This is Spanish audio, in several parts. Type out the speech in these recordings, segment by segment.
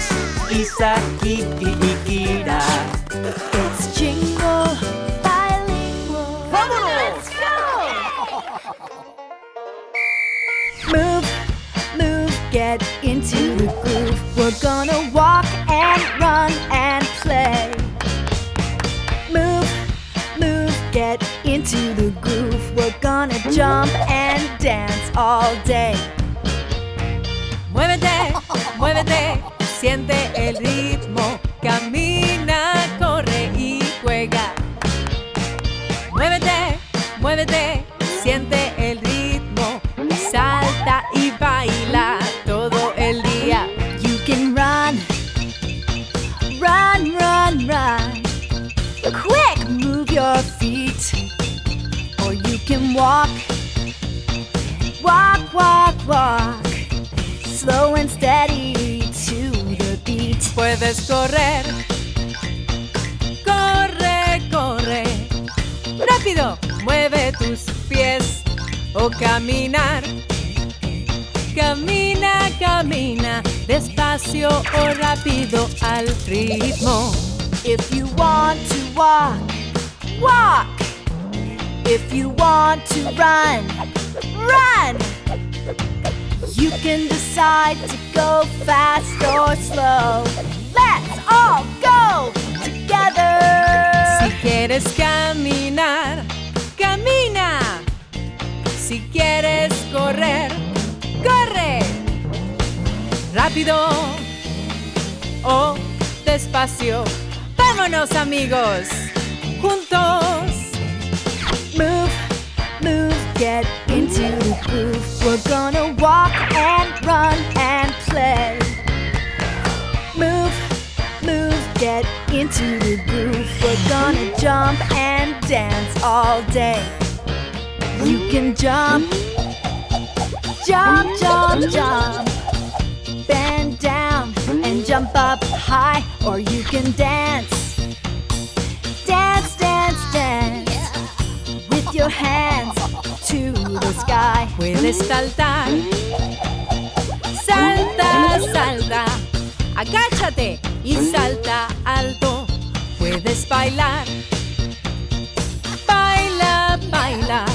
casa y Kira. It's jingle bilingual. ¡Vámonos! Let's go! move, move, get into the groove. We're gonna walk and run and play. Move, move, get into the groove. We're gonna jump and dance all day. Muévete, muévete, siente el ritmo, camina, corre y juega. Muévete, muévete, siente el ritmo, salta y baila todo el día. You can run, run, run, run. Quick, move your feet. Or you can walk, walk, walk, walk. Puedes correr, corre, corre. Rápido, mueve tus pies o caminar. Camina, camina, despacio o rápido al ritmo. If you want to walk, walk. If you want to run, run. You can decide to go fast or slow. Go together. Si quieres caminar, camina. Si quieres correr, corre. Rápido o despacio. Vámonos amigos, juntos. Jump and dance all day. You can jump, jump, jump, jump. Bend down and jump up high, or you can dance. Dance, dance, dance with your hands to the sky. Puedes saltar, salta, salta, agáchate y salta alto. Puedes bailar, baila, baila,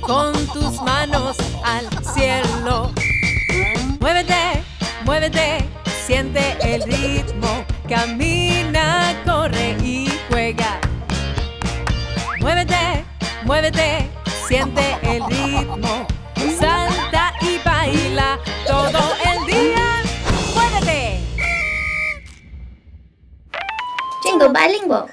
con tus manos al cielo. Muévete, muévete, siente el ritmo, camina, corre y juega. Muévete, muévete, siente el ritmo, salta y bilingual.